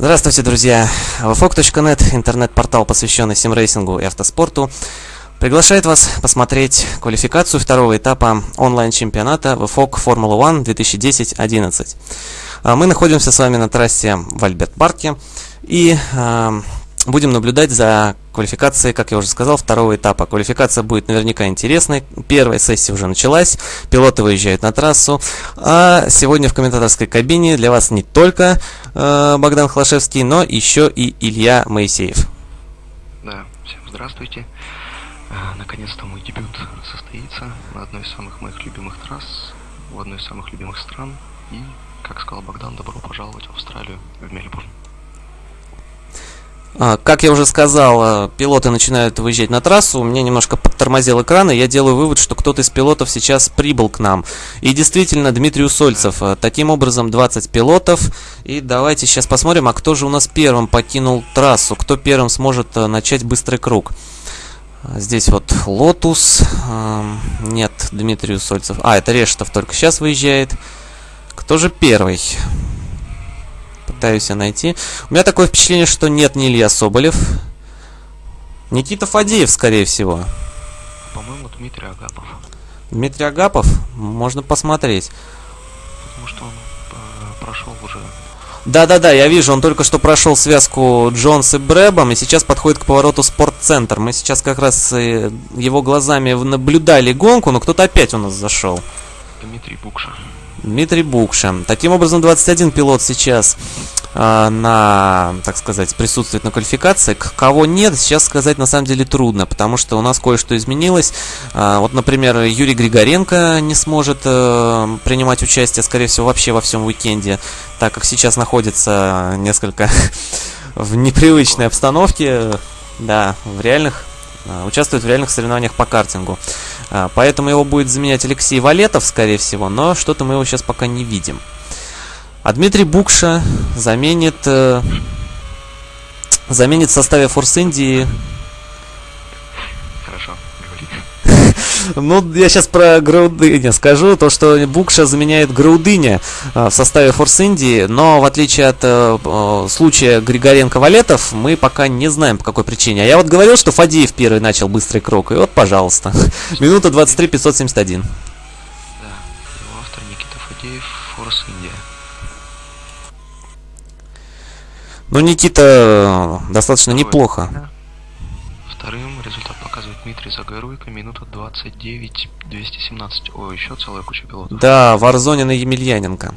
Здравствуйте, друзья! VFOG.net, интернет-портал, посвященный симрейсингу и автоспорту, приглашает вас посмотреть квалификацию второго этапа онлайн-чемпионата VFOG Formula One 2010-11. Мы находимся с вами на трассе в Альберт-парке и э, будем наблюдать за квалификацией, как я уже сказал, второго этапа. Квалификация будет наверняка интересной. Первая сессия уже началась, пилоты выезжают на трассу. А сегодня в комментаторской кабине для вас не только э, Богдан Хлашевский, но еще и Илья Моисеев. Да, всем здравствуйте. А, наконец-то мой дебют состоится на одной из самых моих любимых трасс, в одной из самых любимых стран. И, как сказал Богдан, добро пожаловать в Австралию, в Мельбурн. А, как я уже сказал, пилоты начинают выезжать на трассу, у меня немножко подтормозил экран, и я делаю вывод, что кто-то из пилотов сейчас прибыл к нам. И действительно, Дмитрий Усольцев. А, таким образом, 20 пилотов. И давайте сейчас посмотрим, а кто же у нас первым покинул трассу, кто первым сможет а, начать быстрый круг. Здесь вот Лотус. Нет, Дмитрий Усольцев. А, это Решетов только сейчас выезжает. Кто же первый? Пытаюсь я найти. У меня такое впечатление, что нет ни Илья Соболев. Никита Фадеев, скорее всего. По-моему, Дмитрий Агапов. Дмитрий Агапов? Можно посмотреть. Потому что он э, прошел уже да-да-да, я вижу, он только что прошел связку Джонс и Брэбом, и сейчас подходит к повороту Спортцентр. Мы сейчас как раз э, его глазами наблюдали гонку, но кто-то опять у нас зашел. Дмитрий Букша. Дмитрий Букша. Таким образом, 21 пилот сейчас на, так сказать, присутствует на квалификации. Кого нет, сейчас сказать на самом деле трудно, потому что у нас кое-что изменилось. Э, вот, например, Юрий Григоренко не сможет э, принимать участие, скорее всего, вообще во всем уикенде, так как сейчас находится несколько в непривычной обстановке, да, в реальных участвует в реальных соревнованиях по картингу. А, поэтому его будет заменять Алексей Валетов, скорее всего, но что-то мы его сейчас пока не видим. А Дмитрий Букша заменит, э, заменит в составе Форс Индии Ну, я сейчас про Граудыня скажу. То, что Букша заменяет Граудыня э, в составе Форс Индии, но в отличие от э, э случая Григоренко-Валетов, мы пока не знаем по какой причине. А я вот говорил, что Фадеев первый начал быстрый круг, и вот, пожалуйста. Минута 23 571. Да, его автор Никита Фадеев, Форс Индия. Ну, Никита э, достаточно неплохо. Вторым результат показывает Дмитрий Загоруйко, минута 29 217. О, еще целая куча пилотов. Да, Варзонин и Емельяненко.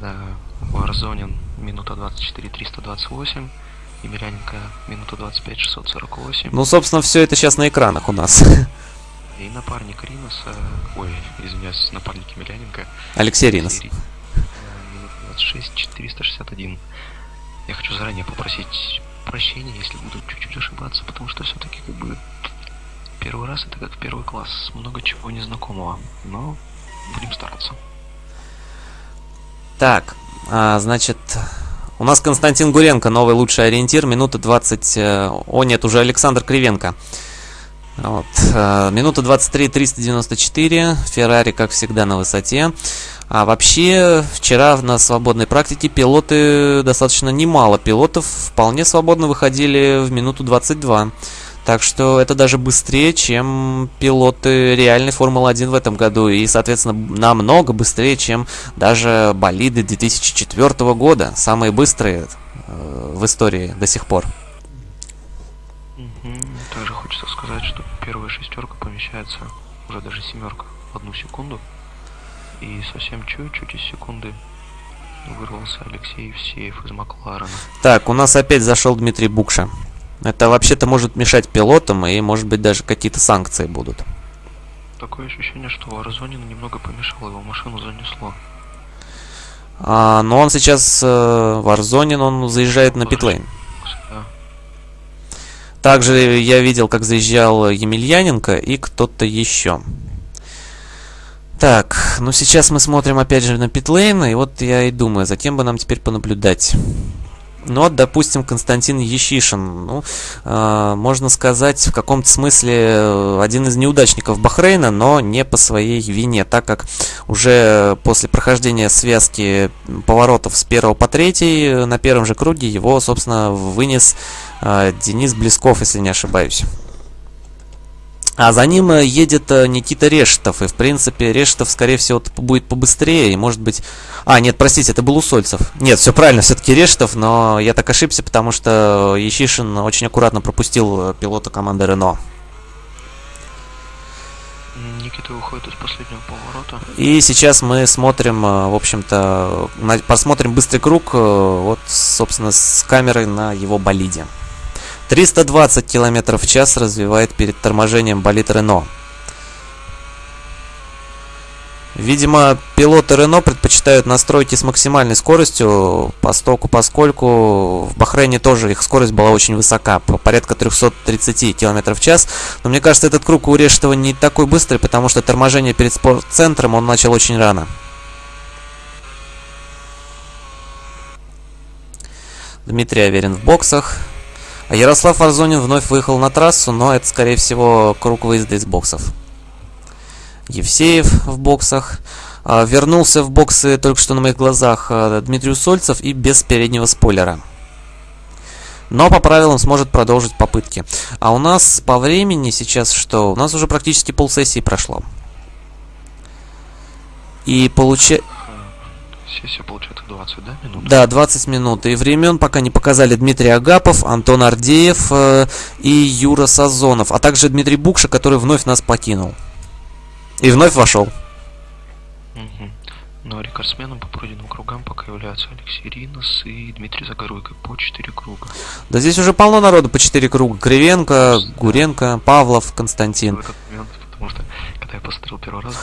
Да, Варзонин минута 24 328. Емельяненко минута 25 648. Ну, собственно, все это сейчас на экранах у нас. И напарник Риноса, ой, извиняюсь, напарник Емельяненко. Алексей Ринос. Минута 26 461. Я хочу заранее попросить прощения, если буду чуть-чуть ошибаться, потому что все-таки как бы первый раз это как первый класс, много чего незнакомого, но будем стараться. Так, а, значит, у нас Константин Гуренко, новый лучший ориентир, минута 20, э, о нет, уже Александр Кривенко. Вот, минута 23 394, Феррари, как всегда, на высоте. А вообще, вчера на свободной практике пилоты, достаточно немало пилотов, вполне свободно выходили в минуту 22. Так что это даже быстрее, чем пилоты реальной Формулы-1 в этом году. И, соответственно, намного быстрее, чем даже болиды 2004 года. Самые быстрые э, в истории до сих пор. Также хочется сказать, что первая шестерка помещается уже даже семерка в одну секунду. И совсем чуть-чуть из секунды вырвался Алексей Евсеев из Макларена. Так, у нас опять зашел Дмитрий Букша. Это вообще-то может мешать пилотам, и может быть даже какие-то санкции будут. Такое ощущение, что Варзонин немного помешал, его машину занесло. А, но он сейчас, э, Варзонин, он заезжает на питлейн. Да. Также я видел, как заезжал Емельяненко и кто-то еще. Так, ну сейчас мы смотрим опять же на питлейн, и вот я и думаю, за кем бы нам теперь понаблюдать. Ну, вот, допустим, Константин Ещишин. Ну, э, можно сказать, в каком-то смысле э, один из неудачников Бахрейна, но не по своей вине, так как уже после прохождения связки поворотов с первого по третий на первом же круге его, собственно, вынес э, Денис Блесков, если не ошибаюсь. А за ним э, едет э, Никита Решетов. И, в принципе, Решетов, скорее всего, будет побыстрее. И, может быть... А, нет, простите, это был Усольцев. Нет, все правильно, все-таки Решетов. Но я так ошибся, потому что Ещишин очень аккуратно пропустил э, пилота команды Рено. Никита выходит из последнего поворота. И сейчас мы смотрим, в общем-то, посмотрим быстрый круг, вот, собственно, с камерой на его болиде. 320 км в час развивает перед торможением болид Рено. Видимо, пилоты Рено предпочитают настройки с максимальной скоростью, постоку, поскольку в Бахрейне тоже их скорость была очень высока, порядка 330 км в час. Но мне кажется, этот круг у Решетова не такой быстрый, потому что торможение перед спортцентром он начал очень рано. Дмитрий Аверин в боксах. А Ярослав Арзонин вновь выехал на трассу, но это, скорее всего, круг выезда из боксов. Евсеев в боксах. А, вернулся в боксы только что на моих глазах а, Дмитрий Сольцев и без переднего спойлера. Но по правилам сможет продолжить попытки. А у нас по времени сейчас что? У нас уже практически полсессии прошло. И получается... Сессия получается 20, да, минут? Да, 20 минут. И времен пока не показали Дмитрий Агапов, Антон Ардеев э, и Юра Сазонов, а также Дмитрий Букша, который вновь нас покинул. И вновь вошел. Угу. Но рекордсменом по пройденным кругам пока являются Алексей Ринос и Дмитрий Загоруйко по 4 круга. Да здесь уже полно народу по 4 круга. Кривенко, Гуренко, Павлов, Константин. В этот момент, потому что когда я посмотрел первый раз.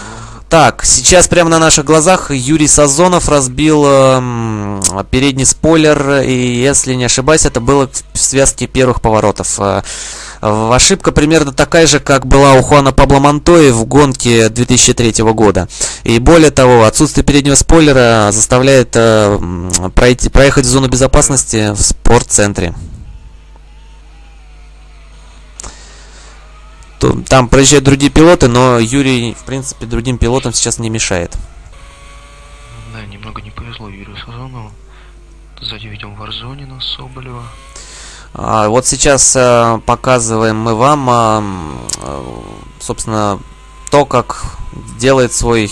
Так, сейчас прямо на наших глазах Юрий Сазонов разбил э, передний спойлер, и если не ошибаюсь, это было в связке первых поворотов. Э, ошибка примерно такая же, как была у Хуана Пабло Монтои в гонке 2003 года. И более того, отсутствие переднего спойлера заставляет э, пройти, проехать в зону безопасности в спортцентре. Там проезжают другие пилоты, но Юрий, в принципе, другим пилотам сейчас не мешает. Да, немного не повезло Юрию Сазонову. Сзади видим Варзонина, Соболева. А, вот сейчас а, показываем мы вам, а, собственно, то, как делает свой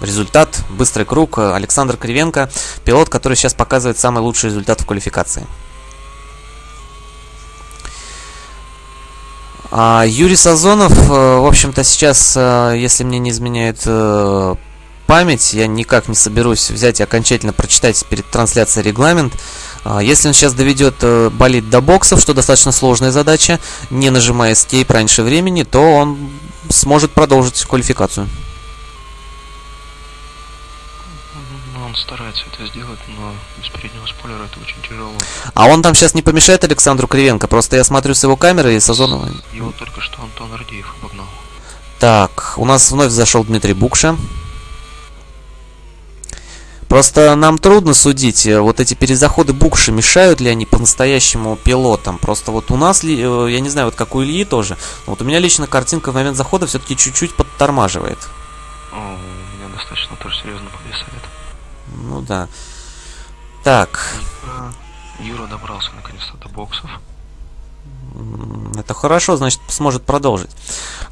результат, быстрый круг Александр Кривенко, пилот, который сейчас показывает самый лучший результат в квалификации. Юрий Сазонов, э, в общем-то, сейчас, э, если мне не изменяет э, память, я никак не соберусь взять и окончательно прочитать перед трансляцией регламент. А, если он сейчас доведет болит до боксов, что достаточно сложная задача, не нажимая Escape раньше времени, то он сможет продолжить квалификацию. Он старается это сделать, но без переднего спойлера это очень тяжело. А он там сейчас не помешает Александру Кривенко? Просто я смотрю с его камеры и с Озонова. Его только что Антон Ардеев обогнал. Так, у нас вновь зашел Дмитрий Букша. Просто нам трудно судить, э, вот эти перезаходы Букши, мешают ли они по-настоящему пилотам. Просто вот у нас, э, я не знаю, вот как у Ильи тоже, вот у меня лично картинка в момент захода все-таки чуть-чуть подтормаживает. О, у меня достаточно тоже серьезно повисает. Ну да. Так. Юра добрался наконец-то до боксов. Это хорошо, значит сможет продолжить.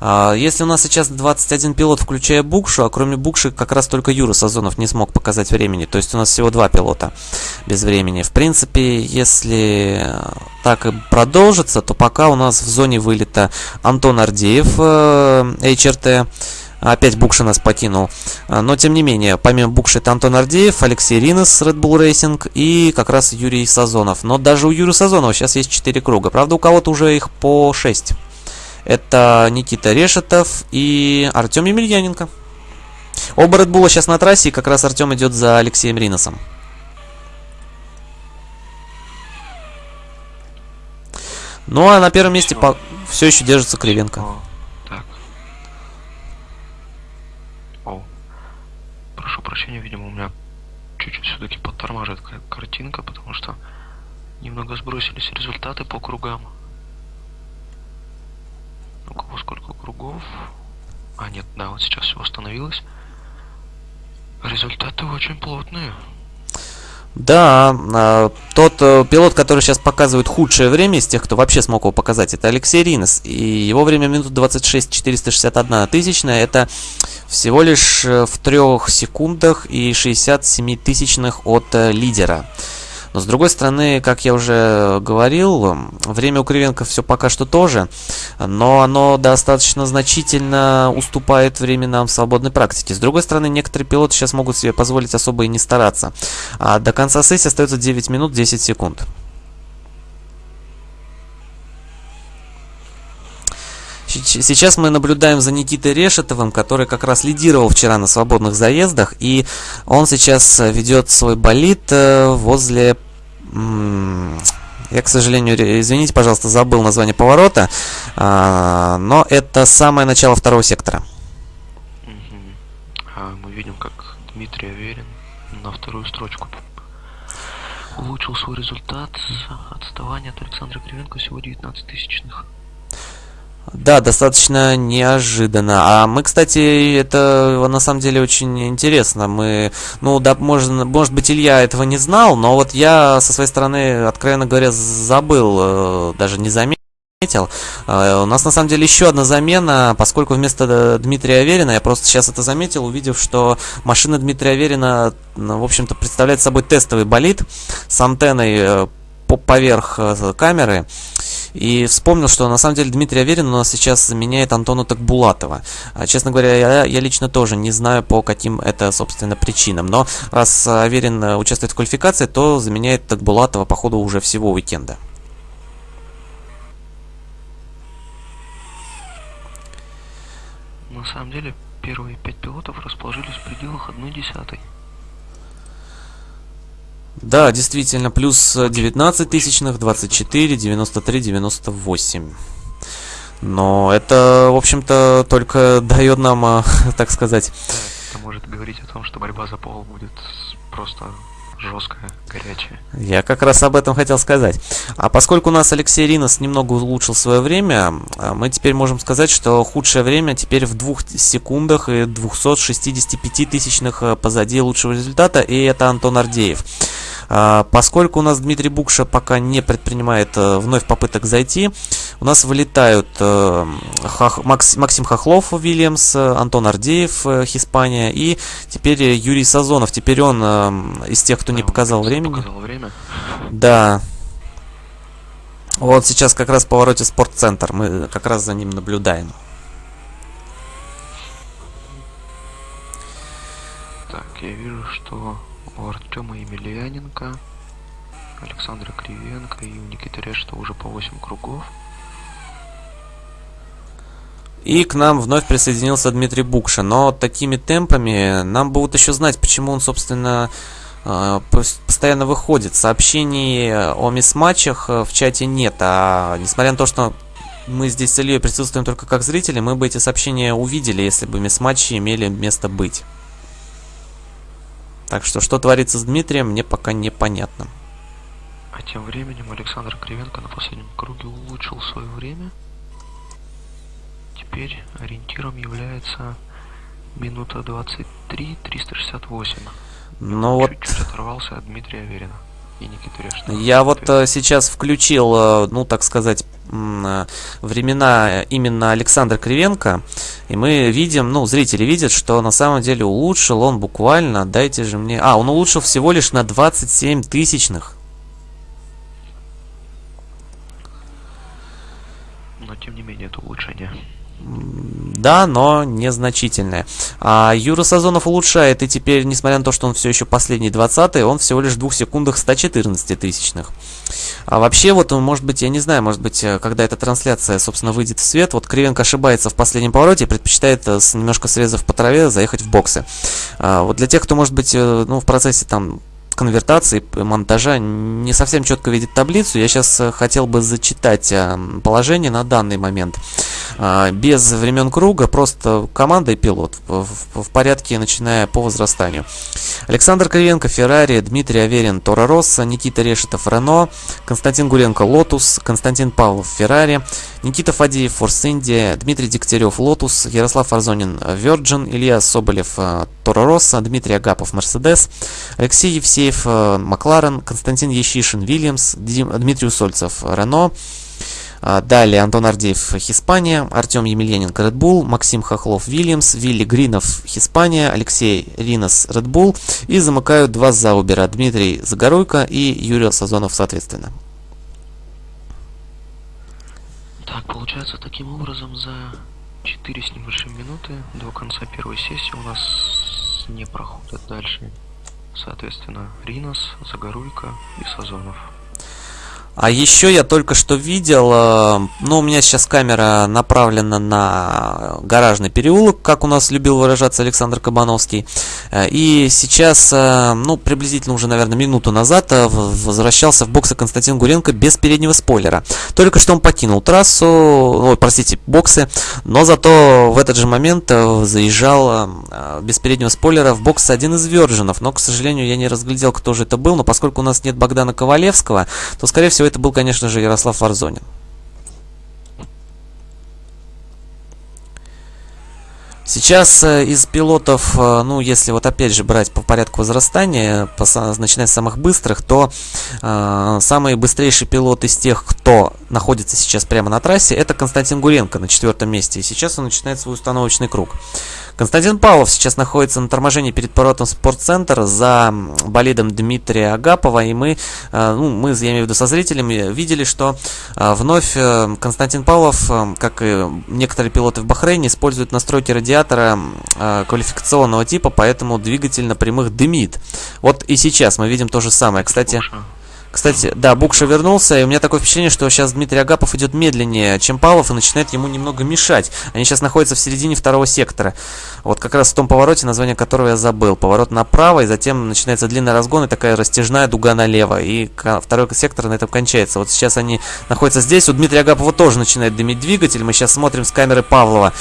А, если у нас сейчас 21 пилот, включая Букшу, а кроме Букши как раз только Юра Сазонов не смог показать времени. То есть у нас всего два пилота без времени. В принципе, если так и продолжится, то пока у нас в зоне вылета Антон Ардеев, э, HRT, Опять Букши нас покинул. А, но, тем не менее, помимо Букши это Антон Ардеев, Алексей Ринес, Red Bull Racing и как раз Юрий Сазонов. Но даже у Юрия Сазонова сейчас есть 4 круга. Правда, у кого-то уже их по 6. Это Никита Решетов и Артем Емельяненко. Оба Red Bull сейчас на трассе, и как раз Артем идет за Алексеем Риносом. Ну а на первом месте по... все еще держится Кривенко. Прошу прощения, видимо, у меня чуть-чуть все-таки подтормаживает картинка, потому что Немного сбросились результаты по кругам. У кого сколько кругов? А, нет, да, вот сейчас все восстановилось. Результаты очень плотные. Да, а, тот э, пилот, который сейчас показывает худшее время из тех, кто вообще смог его показать, это Алексей Ринес. И его время минут 26 461 тысячная. Это всего лишь э, в трех секундах и 67 тысячных от э, лидера. Но с другой стороны, как я уже говорил, время у Кривенко все пока что тоже, но оно достаточно значительно уступает временам свободной практики. С другой стороны, некоторые пилоты сейчас могут себе позволить особо и не стараться. А до конца сессии остается 9 минут 10 секунд. Сейчас мы наблюдаем за Никитой Решетовым, который как раз лидировал вчера на свободных заездах, и он сейчас ведет свой болид э, возле... Я, к сожалению, извините, пожалуйста, забыл название поворота, а, но это самое начало второго сектора. А мы видим, как Дмитрий Аверин на вторую строчку улучшил свой результат. Отставание от Александра Кривенко всего 19 тысячных. Да, достаточно неожиданно. А мы, кстати, это на самом деле очень интересно. Мы, ну, да, может, может быть, Илья этого не знал, но вот я со своей стороны, откровенно говоря, забыл, э, даже не заметил. Э, у нас на самом деле еще одна замена, поскольку вместо Дмитрия Аверина, я просто сейчас это заметил, увидев, что машина Дмитрия Аверина, в общем-то, представляет собой тестовый болид с антенной э, поверх камеры. И вспомнил, что на самом деле Дмитрий Аверин у нас сейчас заменяет Антона Такбулатова. А, честно говоря, я, я лично тоже не знаю, по каким это, собственно, причинам. Но раз Аверин э, участвует в квалификации, то заменяет Такбулатова по ходу уже всего уикенда. На самом деле, первые пять пилотов расположились в пределах одной десятой. Да, действительно, плюс 19 тысячных, 24, 93, 98. Но это, в общем-то, только дает нам, а, так сказать... Это может говорить о том, что борьба за пол будет просто жесткая, горячая. Я как раз об этом хотел сказать. А поскольку у нас Алексей Ринос немного улучшил свое время, а, мы теперь можем сказать, что худшее время теперь в двух секундах и 265 тысячных а, позади лучшего результата, и это Антон Ардеев. А, поскольку у нас Дмитрий Букша пока не предпринимает э, вновь попыток зайти, у нас вылетают э, Максим Хохлов, Вильямс, Антон Ардеев, э, Хиспания и теперь Юрий Сазонов. Теперь он из тех, кто не показал времени. Показал время. Да. Вот сейчас как раз в повороте спортцентр. Мы как раз за ним наблюдаем. Так, я вижу, что Артема Емельяненко, Александра Кривенко и у Никиты Решта уже по 8 кругов. И к нам вновь присоединился Дмитрий Букша. Но такими темпами нам вот еще знать, почему он, собственно, э, постоянно выходит. Сообщений о мисс-матчах э, в чате нет. А несмотря на то, что мы здесь с Ильей присутствуем только как зрители, мы бы эти сообщения увидели, если бы мисс-матчи имели место быть. Так что, что творится с Дмитрием, мне пока непонятно. А тем временем Александр Кривенко на последнем круге улучшил свое время. Теперь ориентиром является минута 23 368. Ну вот... Чуть-чуть оторвался от Дмитрия Аверина и Никиты Решта. Я вот э, сейчас включил, э, ну так сказать, э, времена именно Александра Кривенко, и мы видим, ну, зрители видят, что на самом деле улучшил он буквально, дайте же мне... А, он улучшил всего лишь на 27 тысячных. Но тем не менее это улучшение. Да, но незначительное. А Юра Сазонов улучшает, и теперь, несмотря на то, что он все еще последний 20 он всего лишь в 2 секундах 114 тысячных. А вообще, вот, может быть, я не знаю, может быть, э, когда эта трансляция, собственно, выйдет в свет, вот Кривенко ошибается в последнем повороте и предпочитает, э, немножко срезав по траве, заехать в боксы. А, вот для тех, кто, может быть, э, ну, в процессе там конвертации, монтажа не совсем четко видит таблицу. Я сейчас хотел бы зачитать положение на данный момент. а, без времен круга, просто команда и пилот в, порядке, начиная по возрастанию. Александр Кривенко, Феррари, Дмитрий Аверин, Торо Россо, Никита Решетов, Рено, Константин Гуленко, Лотус, Константин Павлов, Феррари, Никита Фадеев, Форс Индия, Дмитрий Дегтярев, Лотус, Ярослав Арзонин, Virgin, Илья Соболев, Тора Росса, Дмитрий Агапов, Мерседес, Алексей Евсеев, э, Макларен, Константин Ещишин, Вильямс, Дмитрий Усольцев, Рено, а, Далее Антон Ардеев, Хиспания, Артем Емельяненко, Bull, Максим Хохлов, Вильямс, Вилли Гринов, Хиспания, Алексей Ринос, Bull. И замыкают два Заубера, Дмитрий Загоруйко и Юрий Сазонов, соответственно. Так, получается, таким образом за 4 с небольшим минуты до конца первой сессии у нас не проходят дальше, соответственно, Ринос, Загоруйко и Сазонов. А еще я только что видел, э, ну, у меня сейчас камера направлена на гаражный переулок, как у нас любил выражаться Александр Кабановский. Э, и сейчас, э, ну, приблизительно уже, наверное, минуту назад возвращался в боксы Константин Гуренко без переднего спойлера. Только что он покинул трассу, ой, простите, боксы, но зато в этот же момент заезжал без переднего спойлера в бокс один из Вержинов. Но, к сожалению, я не разглядел, кто же это был, но поскольку у нас нет Богдана Ковалевского, то, скорее всего, всего это был, конечно же, Ярослав Варзонин. Сейчас э, из пилотов, э, ну, если вот опять же брать по порядку возрастания, по, начиная с самых быстрых, то э, самый быстрейший пилот из тех, кто находится сейчас прямо на трассе, это Константин Гуренко на четвертом месте. И сейчас он начинает свой установочный круг. Константин Павлов сейчас находится на торможении перед поворотом спортцентра за болидом Дмитрия Агапова. И мы, э, ну, мы, я имею в виду со зрителями, видели, что э, вновь э, Константин Павлов, как и некоторые пилоты в Бахрейне, используют настройки радиатора квалификационного типа, поэтому двигатель на прямых дымит. Вот и сейчас мы видим то же самое. Кстати... Кстати, да, Букша вернулся, и у меня такое впечатление, что сейчас Дмитрий Агапов идет медленнее, чем Павлов, и начинает ему немного мешать. Они сейчас находятся в середине второго сектора. Вот как раз в том повороте, название которого я забыл. Поворот направо, и затем начинается длинный разгон, и такая растяжная дуга налево. И второй сектор на этом кончается. Вот сейчас они находятся здесь. У Дмитрия Агапова тоже начинает дымить двигатель. Мы сейчас смотрим с камеры Павлова.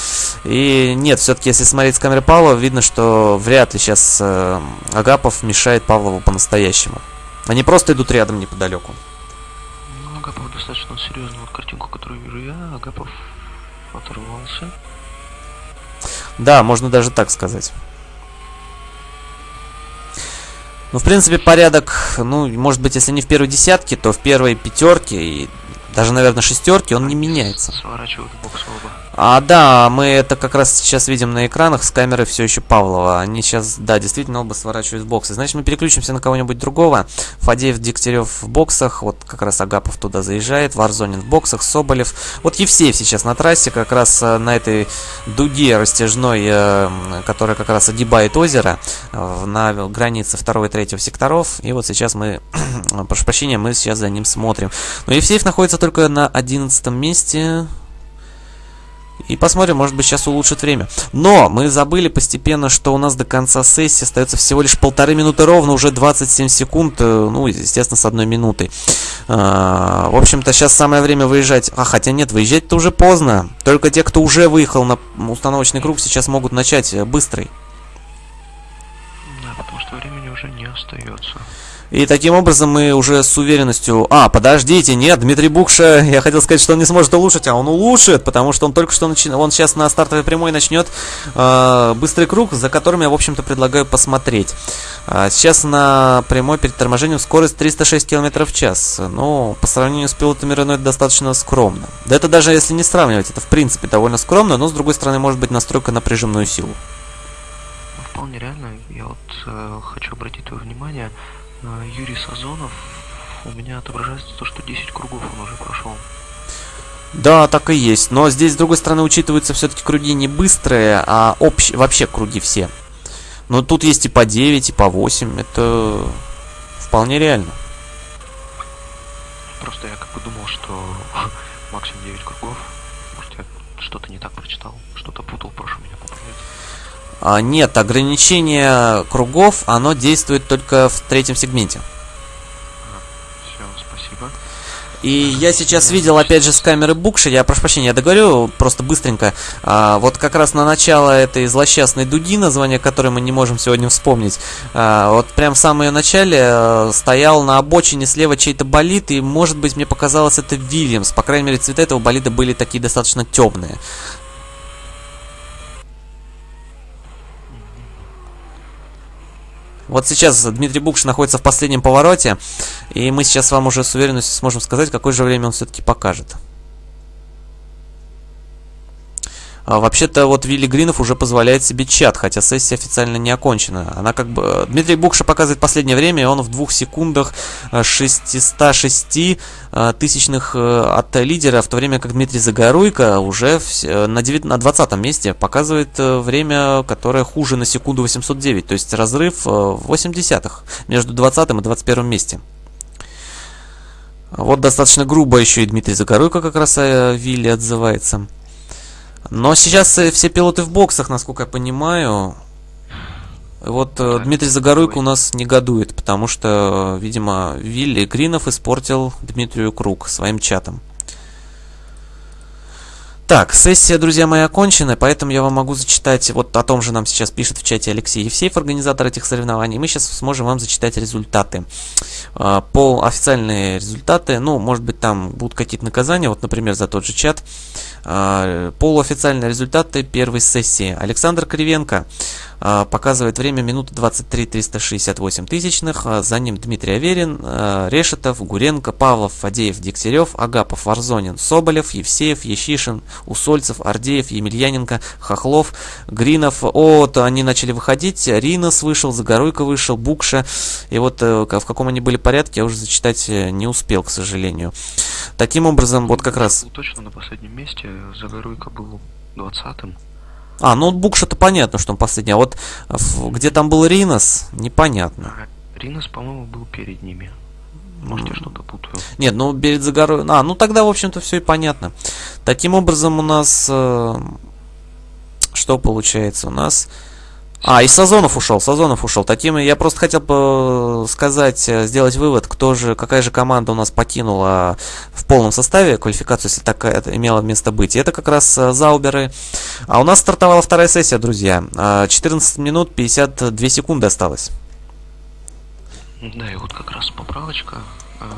И нет, все-таки, если смотреть с камеры Павлова, видно, что вряд ли сейчас э, Агапов мешает Павлову по-настоящему. Они просто идут рядом неподалеку. Ну, Агапов достаточно серьезную вот картинку, которую вижу я. Агапов оторвался. Да, можно даже так сказать. Ну, в принципе, порядок, ну, может быть, если не в первой десятке, то в первой пятерке и даже, наверное, шестерки он не меняется. А, да, мы это как раз сейчас видим на экранах с камеры все еще Павлова. Они сейчас, да, действительно оба сворачивают в боксы. Значит, мы переключимся на кого-нибудь другого. Фадеев, Дегтярев в боксах. Вот как раз Агапов туда заезжает. Варзонин в боксах, Соболев. Вот Евсеев сейчас на трассе, как раз э, на этой дуге растяжной, э, которая как раз огибает озеро э, на границе 2 и 3 секторов. И вот сейчас мы, прошу прощения, мы сейчас за ним смотрим. Но Евсеев находится только на 11 месте. И посмотрим, может быть, сейчас улучшит время. Но мы забыли постепенно, что у нас до конца сессии остается всего лишь полторы минуты ровно, уже 27 секунд, э, ну, естественно, с одной минутой. А, в общем-то, сейчас самое время выезжать. А, хотя нет, выезжать-то уже поздно. Только те, кто уже выехал на установочный круг, сейчас могут начать э, быстрый. Да, потому что времени уже не остается. И таким образом мы уже с уверенностью... А, подождите, нет, Дмитрий Букша, я хотел сказать, что он не сможет улучшить, а он улучшит, потому что он только что начи... он сейчас на стартовой прямой начнет э, быстрый круг, за которым я, в общем-то, предлагаю посмотреть. А сейчас на прямой перед торможением скорость 306 км в час. Ну, по сравнению с пилотами Рено это достаточно скромно. Да это даже если не сравнивать, это в принципе довольно скромно, но с другой стороны может быть настройка на прижимную силу. Вполне реально. Я вот э, хочу обратить твое внимание, Юрий Сазонов, у меня отображается то, что 10 кругов он уже прошел. Да, так и есть. Но здесь, с другой стороны, учитываются все-таки круги не быстрые, а общ... вообще круги все. Но тут есть и по 9, и по 8. Это вполне реально. Просто я как бы думал, что максимум 9 кругов. Может, я что-то не так прочитал, что-то путал, прошу меня. А, нет, ограничение кругов, оно действует только в третьем сегменте. Все, спасибо. И я сейчас видел, опять же, с камеры Букши, я прошу прощения, я договорю просто быстренько. А, вот как раз на начало этой злосчастной дуги, название которой мы не можем сегодня вспомнить, а, вот прям в самом ее начале а, стоял на обочине слева чей-то болид, и, может быть, мне показалось, это Вильямс. По крайней мере, цвета этого болида были такие достаточно темные. Вот сейчас Дмитрий Букш находится в последнем повороте, и мы сейчас вам уже с уверенностью сможем сказать, какое же время он все-таки покажет. А, Вообще-то вот Вилли Гринов уже позволяет себе чат, хотя сессия официально не окончена. Она как бы... Дмитрий Букша показывает последнее время, он в двух секундах 606 а, тысячных э, от лидера, в то время как Дмитрий Загоруйко уже на, 9, на 20 месте показывает э, время, которое хуже на секунду 809, то есть разрыв 8 десятых между 20 и 21 месте. Вот достаточно грубо еще и Дмитрий Загоруйко как раз о Вилли отзывается. Но сейчас э, все пилоты в боксах, насколько я понимаю. Вот э, так, Дмитрий Загоруйко у нас негодует, потому что, видимо, Вилли Гринов испортил Дмитрию круг своим чатом. Так, сессия, друзья мои, окончена, поэтому я вам могу зачитать, вот о том же нам сейчас пишет в чате Алексей Евсеев, организатор этих соревнований. Мы сейчас сможем вам зачитать результаты. А, по официальные результаты, ну, может быть, там будут какие-то наказания, вот, например, за тот же чат. А, полуофициальные результаты первой сессии. Александр Кривенко показывает время минуты 23 368 тысячных. А, за ним Дмитрий Аверин, Решетов, Гуренко, Павлов, Фадеев, Дегтярев, Агапов, Варзонин, Соболев, Евсеев, Ещишин, Усольцев, Ардеев, Емельяненко, Хохлов, Гринов. Вот они начали выходить. Ринос вышел, Загоруйко вышел, Букша. И вот э, в каком они были порядке, я уже зачитать э, не успел, к сожалению. Таким образом, вот как раз... Точно на последнем месте Загоруйко был 20-м. А, ну Букша-то понятно, что он последний. А вот где там был Ринос, непонятно. А, Ринос, по-моему, был перед ними. Может, я что-то путаю. Нет, ну перед Загорой... А, ну тогда, в общем-то, все и понятно. Таким образом, у нас... Э, что получается? У нас... А, и Сазонов ушел, Сазонов ушел. Таким я просто хотел бы сказать, э, сделать вывод, кто же, какая же команда у нас покинула в полном составе квалификацию, если такая имела место быть. И это как раз э, Зауберы. А у нас стартовала вторая сессия, друзья. 14 а, минут 52 секунды осталось. Да, и вот как раз поправочка. А,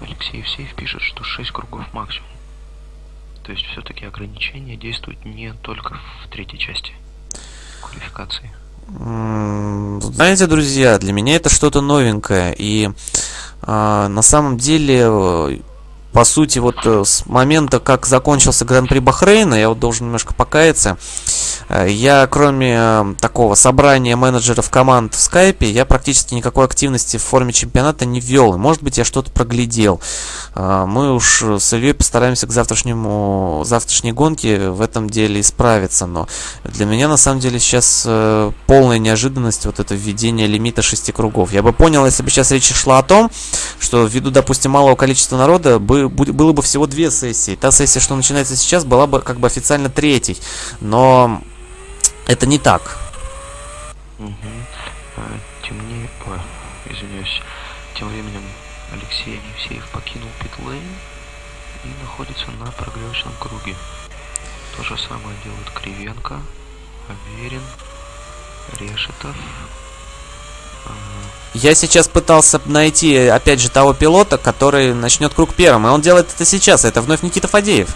Алексей Евсеев пишет, что 6 кругов максимум. То есть все-таки ограничения действуют не только в третьей части квалификации. Знаете, друзья, для меня это что-то новенькое. И э, на самом деле, по сути, вот э, с момента, как закончился Гран-при Бахрейна, я вот должен немножко покаяться, Э, я, кроме э, такого собрания менеджеров команд в скайпе, я практически никакой активности в форме чемпионата не вел. Может быть, я что-то проглядел. Мы уж с Ильей постараемся к завтрашнему, завтрашней гонке в этом деле исправиться. Но для меня, на самом деле, сейчас полная неожиданность вот это введение лимита шести кругов. Я бы понял, если бы сейчас речь шла о том, что ввиду, допустим, малого количества народа бы, было бы всего две сессии. Та сессия, что начинается сейчас, была бы как бы официально третьей. Но это не так. Угу. А, темнее... Ой, извиняюсь. Тем временем Алексей Евсеев покинул питлейн и находится на прогревочном круге. То же самое делают Кривенко, Аверин, Решетов. Я сейчас пытался найти, опять же, того пилота, который начнет круг первым. И он делает это сейчас. Это вновь Никита Фадеев.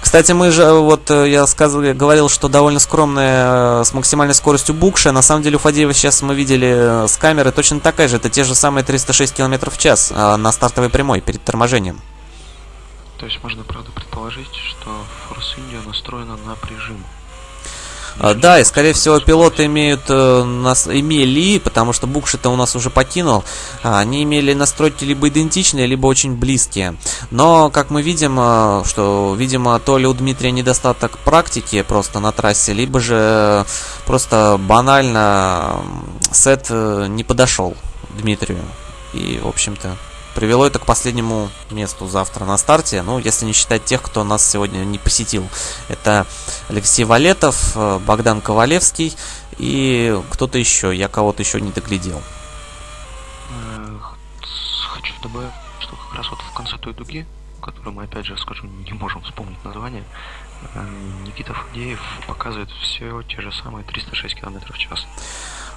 Кстати, мы же, вот э, я сказал, говорил, что довольно скромная э, с максимальной скоростью букша. На самом деле у Фадеева сейчас мы видели э, с камеры точно такая же. Это те же самые 306 км в час на стартовой прямой перед торможением. То есть можно, правда, предположить, что Force India настроена на прижим. А, да, и скорее всего пилоты имеют э, нас имели, потому что Букши-то у нас уже покинул, а, они имели настройки либо идентичные, либо очень близкие. Но, как мы видим, э, что, видимо, то ли у Дмитрия недостаток практики просто на трассе, либо же просто банально сет э, не подошел Дмитрию. И, в общем-то, привело это к последнему месту завтра на старте. Ну, если не считать тех, кто нас сегодня не посетил. Это Алексей Валетов, э, Богдан Ковалевский и кто-то еще. Я кого-то еще не доглядел. Хочу добавить что как раз вот в конце той дуги, которую мы опять же скажу, не можем вспомнить название, э, Никита Фадеев показывает все те же самые 306 км в час.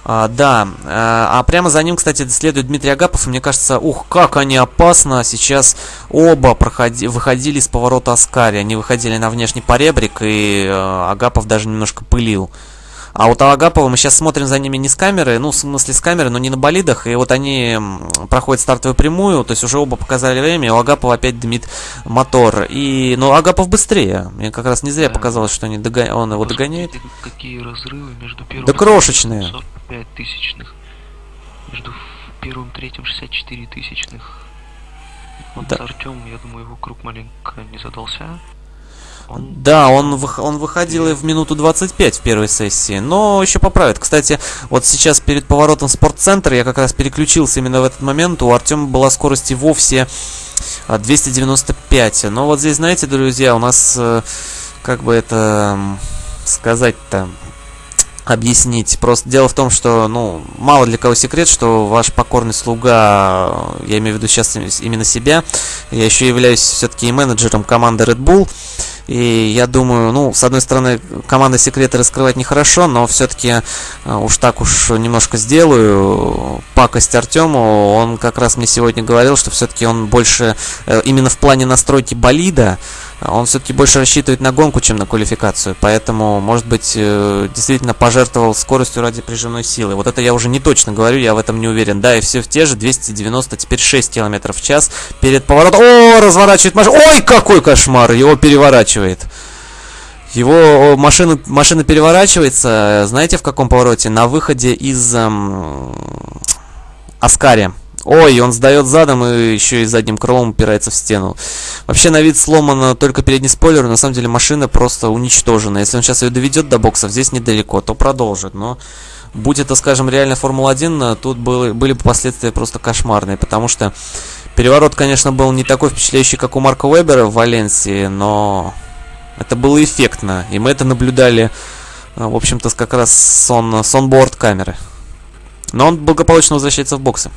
А, да, а, а прямо за ним, кстати, следует Дмитрий Агапов, и мне кажется, ух, как они опасно сейчас оба проходи, выходили с поворота Аскари, они выходили на внешний поребрик, и э, Агапов даже немножко пылил. А вот Агапова мы сейчас смотрим за ними не с камеры, ну, в смысле с камеры, но не на болидах. И вот они проходят стартовую прямую, то есть уже оба показали время, и у Агапова опять дымит мотор. И, ну, Агапов быстрее. Мне как раз не зря да. показалось, что они догон... он его догоняет. Какие разрывы между первым да крошечные. 45 тысячных. Между первым и третьим 64 тысячных. Вот да. Артем, я думаю, его круг маленько не задался. Да, он, он выходил и в минуту 25 в первой сессии, но еще поправит. Кстати, вот сейчас перед поворотом спортцентра я как раз переключился именно в этот момент. У Артема была скорость и вовсе 295. Но вот здесь, знаете, друзья, у нас, э, как бы это сказать-то, объяснить. Просто дело в том, что, ну, мало для кого секрет, что ваш покорный слуга, я имею в виду сейчас именно себя, я еще являюсь все-таки и менеджером команды Red Bull, и я думаю, ну, с одной стороны, команда секреты раскрывать нехорошо, но все-таки э, уж так уж немножко сделаю. Пакость Артему, он как раз мне сегодня говорил, что все-таки он больше э, именно в плане настройки болида, он все-таки больше рассчитывает на гонку, чем на квалификацию. Поэтому, может быть, э, действительно пожертвовал скоростью ради прижимной силы. Вот это я уже не точно говорю, я в этом не уверен. Да, и все в те же 290, теперь 6 км в час перед поворотом. О, разворачивает машину. Ой, какой кошмар! Его переворачивает. Его машина, машина переворачивается, знаете, в каком повороте? На выходе из эм, Аскари. Ой, он сдает задом и еще и задним крылом упирается в стену. Вообще на вид сломан только передний спойлер, на самом деле машина просто уничтожена. Если он сейчас ее доведет до боксов, здесь недалеко, то продолжит. Но будь это, скажем, реально Формула-1, тут были, были бы последствия просто кошмарные, потому что переворот, конечно, был не такой впечатляющий, как у Марка Вебера в Валенсии, но это было эффектно, и мы это наблюдали, в общем-то, как раз с онборд камеры. Но он благополучно возвращается в боксы.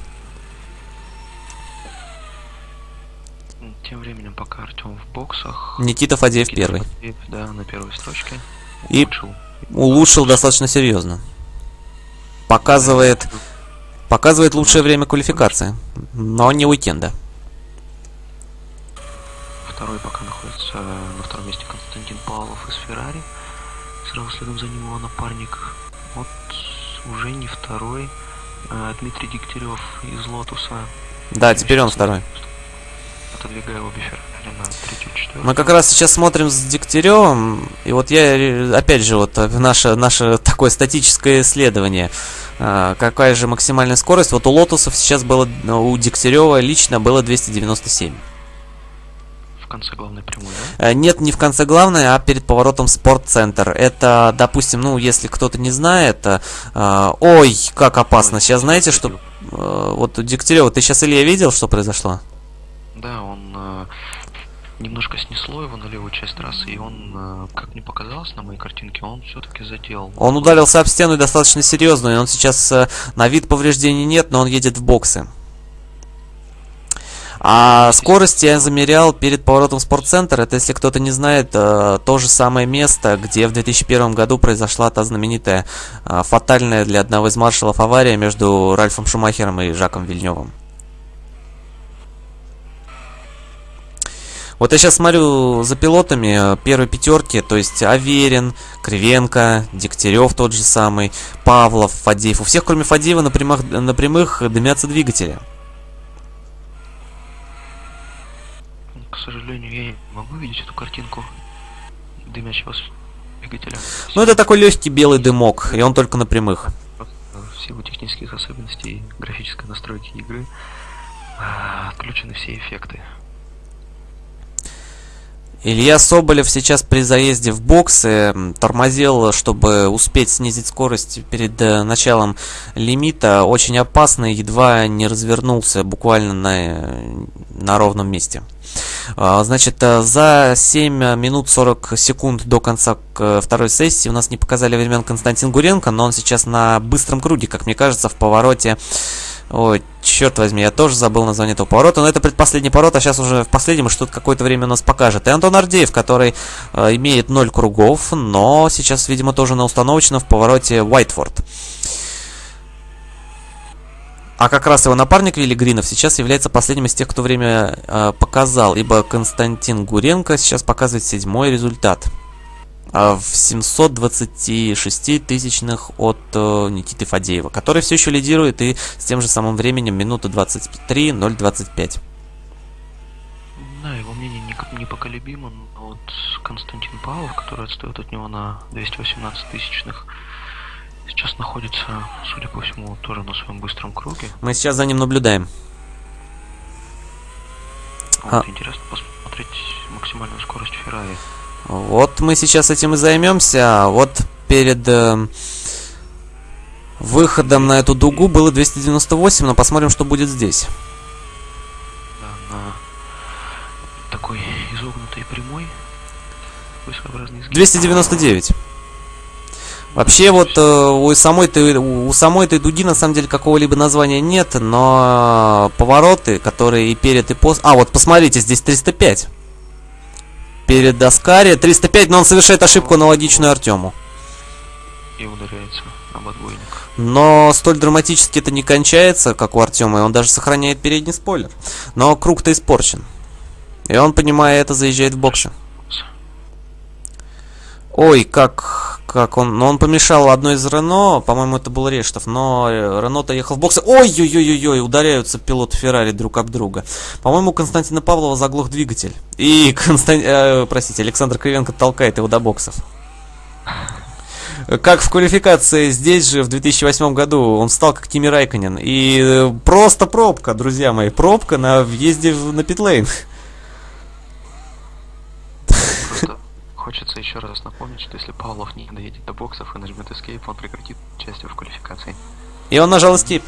пока Артем в боксах. Никита Фадеев Никита первый. Фадеев, да, на первой строчке. И улучшил, улучшил достаточно серьезно. Показывает, показывает лучшее время квалификации, но не уикенда. Второй пока находится Павлов из Феррари. Сразу следом за ним его напарник. Вот уже не второй. А Дмитрий Дегтярев из Лотуса. Да, теперь он второй отодвигаю обе Феррари на третью, четвертую. Мы как раз сейчас смотрим с Дегтяревым, и вот я, опять же, вот наше, наше такое статическое исследование. Какая же максимальная скорость? Вот у Лотусов сейчас было, у Дегтярева лично было 297. Конце главной прямой, да? Э, нет, не в конце главной, а перед поворотом спортцентр. Это, допустим, ну, если кто-то не знает, э, ой, как опасно. Сейчас знаете, что... Э, вот у Дегтярева, ты сейчас, Илья, видел, что произошло? Да, он э, немножко снесло его на левую часть трассы, и он, э, как мне показалось на моей картинке, он все-таки задел. Он ударился об стену достаточно серьезно, и он сейчас э, на вид повреждений нет, но он едет в боксы. А скорость я замерял перед поворотом в спортцентр. Это, если кто-то не знает, э, то же самое место, где в 2001 году произошла та знаменитая э, фатальная для одного из маршалов авария между Ральфом Шумахером и Жаком Вильневым. Вот я сейчас смотрю за пилотами э, первой пятерки, то есть Аверин, Кривенко, Дегтярев тот же самый, Павлов, Фадеев. У всех, кроме Фадеева, на прямых, на прямых дымятся двигатели. К сожалению, я не могу видеть эту картинку дымящего двигателя. Ну, это такой легкий белый дымок, и он только на прямых. В силу технических особенностей графической настройки игры а, отключены все эффекты. Илья Соболев сейчас при заезде в боксы тормозил, чтобы успеть снизить скорость перед э, началом лимита. Очень опасно, едва не развернулся буквально на, на ровном месте. А, значит, э, за 7 минут 40 секунд до конца к второй сессии у нас не показали времен Константин Гуренко, но он сейчас на быстром круге, как мне кажется, в повороте Ой, черт возьми, я тоже забыл название этого поворота, но это предпоследний поворот, а сейчас уже в последнем что-то какое-то время у нас покажет. И Антон Ардеев, который э, имеет 0 кругов, но сейчас, видимо, тоже на установочном в повороте Уайтфорд. А как раз его напарник Вилли Гринов сейчас является последним из тех, кто время э, показал, ибо Константин Гуренко сейчас показывает седьмой результат. А, в 726 тысячных от э, Никиты Фадеева, который все еще лидирует и с тем же самым временем минута 23.025. Да, его мнение непоколебимо, но вот Константин Павлов, который отстает от него на 218 тысячных, сейчас находится, судя по всему, тоже на своем быстром круге. Мы сейчас за ним наблюдаем. Вот, а. Интересно посмотреть максимальную скорость Феррари. Вот мы сейчас этим и займемся. Вот перед э, выходом на эту дугу было 298, но посмотрим, что будет здесь. Да, на такой изогнутой прямой. 299. Вообще вот э, у самой этой у самой этой дуги на самом деле какого-либо названия нет, но повороты, которые и перед и после. А вот посмотрите, здесь 305 перед Аскари. 305, но он совершает ошибку аналогичную Артему. И ударяется об отбойник. Но столь драматически это не кончается, как у Артема, и он даже сохраняет передний спойлер. Но круг-то испорчен. И он, понимая это, заезжает в боксы. Ой, как, как он... Но он помешал одной из Рено, по-моему, это был Рештов, но э, Рено-то ехал в боксы. Ой-ой-ой-ой, ударяются пилоты Феррари друг об друга. По-моему, Константина Павлова заглох двигатель. И, Констан... э, простите, Александр Кривенко толкает его до боксов. Как в квалификации здесь же в 2008 году он стал как Тими Райконен. И э, просто пробка, друзья мои, пробка на въезде на питлейн. Хочется еще раз напомнить, что если Павлов не доедет до боксов и нажмет Escape, он прекратит участие в квалификации. И он нажал Escape.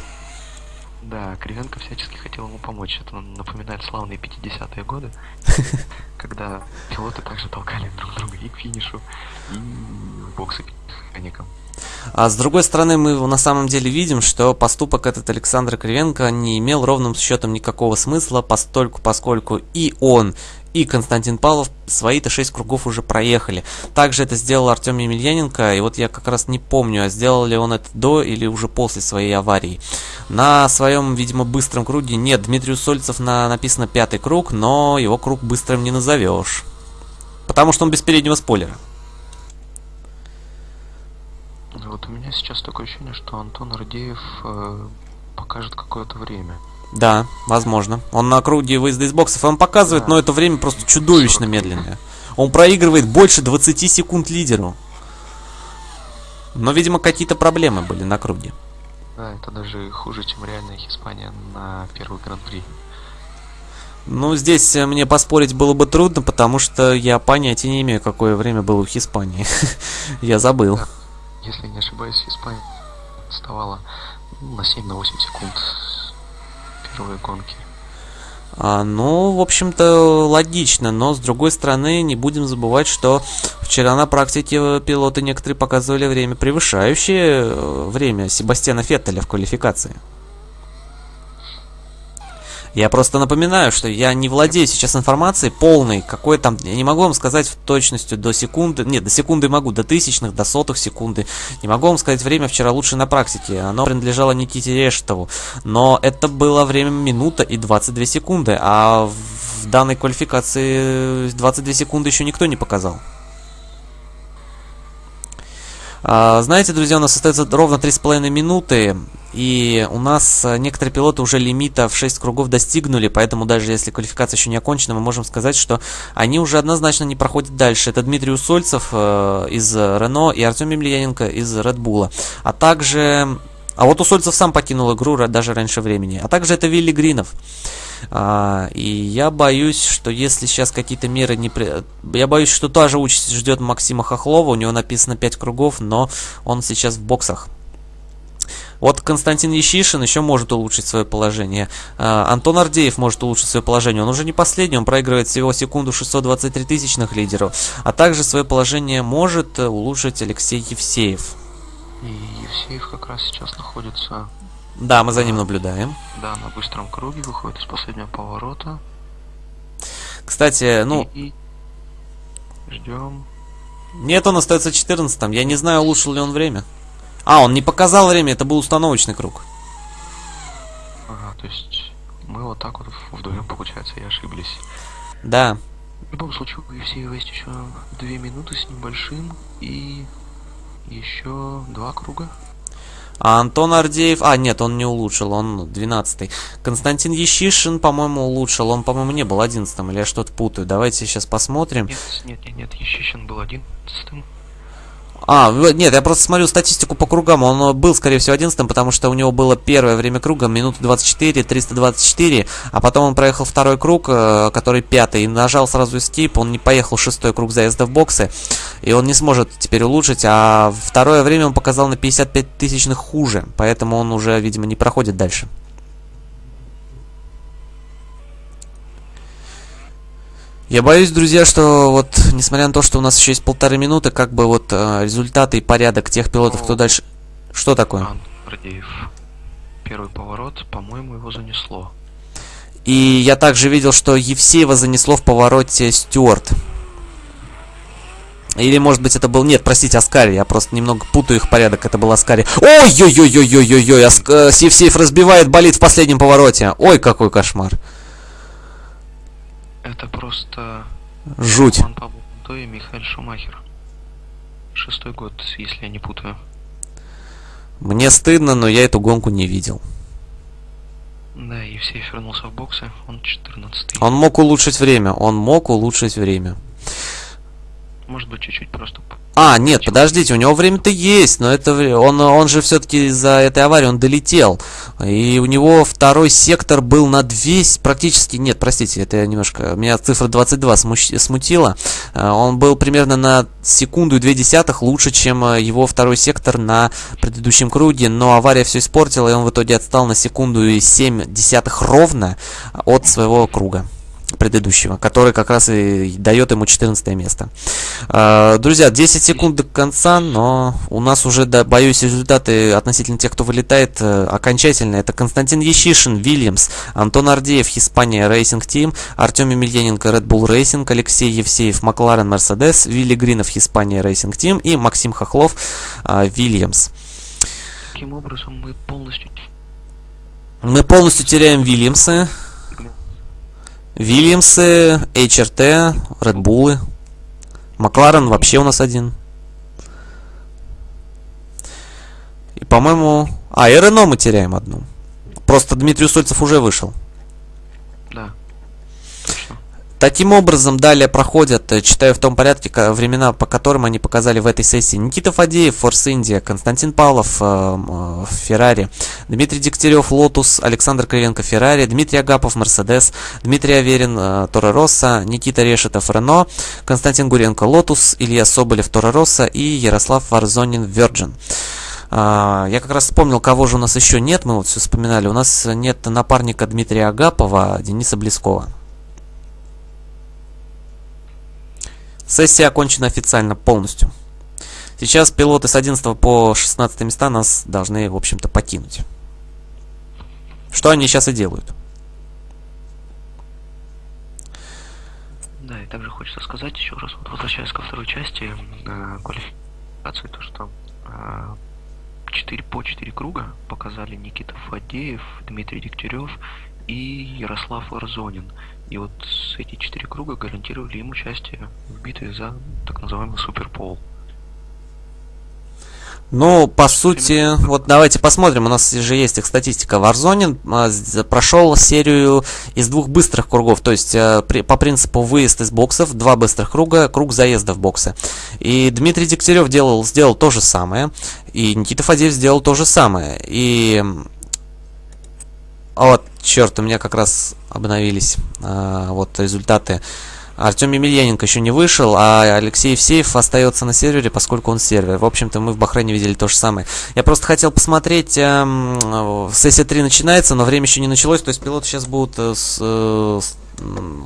Да, Кривенко всячески хотел ему помочь. Это напоминает славные 50-е годы, когда пилоты также толкали друг друга и к финишу, и в боксы механикам. А с другой стороны, мы на самом деле видим, что поступок этот Александра Кривенко не имел ровным счетом никакого смысла, постольку, поскольку и он, и Константин Павлов свои-то 6 кругов уже проехали. Также это сделал Артем Емельяненко, и вот я как раз не помню, а сделал ли он это до или уже после своей аварии. На своем, видимо, быстром круге нет, Дмитрию Сольцев на, написано пятый круг, но его круг быстрым не назовешь. Потому что он без переднего спойлера. Вот у меня сейчас такое ощущение, что Антон Ардеев э, покажет какое-то время. Да, возможно. Он на круге выезда из боксов. Он показывает, да. но это время просто чудовищно медленное. Он проигрывает больше 20 секунд лидеру. Но, видимо, какие-то проблемы были на круге. Да, это даже хуже, чем реальная Испания на первый гран-при. Ну, здесь э, мне поспорить было бы трудно, потому что я понятия не имею, какое время было у Испании. я забыл. Если не ошибаюсь, Испания отставала на 7-8 секунд первой гонки. А, ну, в общем-то, логично, но с другой стороны, не будем забывать, что вчера на практике пилоты некоторые показывали время превышающее э, время Себастьяна Феттеля в квалификации. Я просто напоминаю, что я не владею сейчас информацией полной, какой там, я не могу вам сказать в точностью до секунды, нет, до секунды могу, до тысячных, до сотых секунды, не могу вам сказать время вчера лучше на практике, оно принадлежало Никите Рештову, но это было время минута и 22 секунды, а в данной квалификации 22 секунды еще никто не показал. А, знаете, друзья, у нас остается ровно 3,5 минуты. И у нас э, некоторые пилоты уже лимита в 6 кругов достигнули, поэтому даже если квалификация еще не окончена, мы можем сказать, что они уже однозначно не проходят дальше. Это Дмитрий Усольцев э, из Рено и Артем Емельяненко из Bull. А также... А вот Усольцев сам покинул игру даже раньше времени. А также это Вилли Гринов. А, и я боюсь, что если сейчас какие-то меры не... При... Я боюсь, что та же участь ждет Максима Хохлова. У него написано 5 кругов, но он сейчас в боксах. Вот Константин Ещишин еще может улучшить свое положение. А, Антон Ардеев может улучшить свое положение. Он уже не последний, он проигрывает всего секунду 623 тысячных лидеру. А также свое положение может улучшить Алексей Евсеев. И Евсеев как раз сейчас находится... Да, мы за ним наблюдаем. Да, на быстром круге, выходит из последнего поворота. Кстати, ну... И... Ждем. Нет, он остается 14 Я не знаю, улучшил ли он время. А, он не показал время, это был установочный круг. Ага, то есть мы вот так вот вдвоем, получается, и ошиблись. Да. В любом случае, у Евсеева есть еще две минуты с небольшим и еще два круга. А Антон Ардеев... А, нет, он не улучшил, он 12-й. Константин Ещишин, по-моему, улучшил. Он, по-моему, не был 11-м, или я что-то путаю. Давайте сейчас посмотрим. Нет, нет, нет, нет, Ещишин был 11-м. А, нет, я просто смотрю статистику по кругам. Он был, скорее всего, 11 потому что у него было первое время круга, минута 24, 324, а потом он проехал второй круг, э, который пятый, и нажал сразу Escape, он не поехал шестой круг заезда в боксы, и он не сможет теперь улучшить, а второе время он показал на 55 тысячных хуже, поэтому он уже, видимо, не проходит дальше. Я боюсь, друзья, что вот, несмотря на то, что у нас еще есть полторы минуты, как бы вот э, результаты и порядок тех пилотов, кто дальше... Что такое? Ан. Первый поворот, по-моему, его занесло. И я также видел, что Евсеева занесло в повороте Стюарт. Или, может быть, это был... Нет, простите, Аскари. Я просто немного путаю их порядок. Это был Аскари. Ой-ой-ой-ой-ой-ой-ой! Аск... Э, Евсеев разбивает болит в последнем повороте. Ой, какой кошмар. Это просто... Жуть. Роман Павлов и Михаил Шумахер. Шестой год, если я не путаю. Мне стыдно, но я эту гонку не видел. Да, Евсеев вернулся в боксы, он 14 Он мог улучшить время, он мог улучшить время. Может быть, чуть-чуть просто а, нет, подождите, у него время-то есть, но это он, он же все-таки из-за этой аварии он долетел. И у него второй сектор был на 200, практически, нет, простите, это я немножко, меня цифра 22 смущ, смутила. А, он был примерно на секунду и две десятых лучше, чем э, его второй сектор на предыдущем круге, но авария все испортила, и он в итоге отстал на секунду и 7 десятых ровно от своего круга предыдущего, который как раз и дает ему 14 место. А, друзья, 10 секунд до конца, но у нас уже, да, боюсь, результаты относительно тех, кто вылетает, э, окончательно. Это Константин Ещишин, Вильямс, Антон Ардеев, Hispania Racing Team, Артем Емельяненко, Red Bull Racing, Алексей Евсеев, Макларен, Мерседес, Вилли Гринов, Hispania Racing Team и Максим Хохлов, а, Вильямс. Таким образом мы полностью... Мы полностью теряем Вильямсы. Вильямсы, HRT, Редбулы. Макларен вообще у нас один. И, по-моему... А, и Рено мы теряем одну. Просто Дмитрий Сольцев уже вышел. Таким образом, далее проходят, э, читаю в том порядке, времена, по которым они показали в этой сессии. Никита Фадеев, Форс Индия, Константин Павлов, э, э, Феррари, Дмитрий Дегтярев, Лотус, Александр Кривенко, Феррари, Дмитрий Агапов, Мерседес, Дмитрий Аверин, Торо Россо, Никита Решетов, Рено, Константин Гуренко, Лотус, Илья Соболев, Торо Россо и Ярослав Варзонин, Virgin. А, я как раз вспомнил, кого же у нас еще нет, мы вот все вспоминали. У нас нет напарника Дмитрия Агапова, Дениса Блескова. Сессия окончена официально полностью. Сейчас пилоты с 11 по 16 места нас должны, в общем-то, покинуть. Что они сейчас и делают. Да, и также хочется сказать еще раз, вот возвращаясь ко второй части э, квалификации, то что э, 4 по 4 круга показали Никита Фадеев, Дмитрий Дегтярев и Ярослав Арзонин. И вот эти четыре круга гарантировали им участие в битве за так называемый Суперпол. Ну, по сути, вот давайте посмотрим, у нас же есть их статистика. Варзонин прошел серию из двух быстрых кругов, то есть при, по принципу выезд из боксов, два быстрых круга, круг заезда в боксы. И Дмитрий Дегтярев делал, сделал то же самое, и Никита Фадеев сделал то же самое. И вот, черт, у меня как раз обновились а, вот результаты Артем Емельяненко еще не вышел, а Алексей Евсеев остается на сервере, поскольку он сервер. В общем-то, мы в Бахрейне видели то же самое. Я просто хотел посмотреть, эм, сессия 3 начинается, но время еще не началось, то есть пилоты сейчас будут э, с, э, с